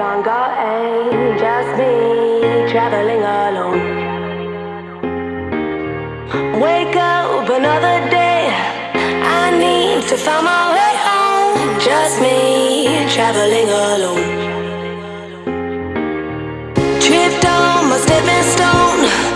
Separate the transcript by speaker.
Speaker 1: longer ain't just me traveling alone. Wake up another day. I need to find my way home. Just me traveling alone. Tripped on my stepping stone.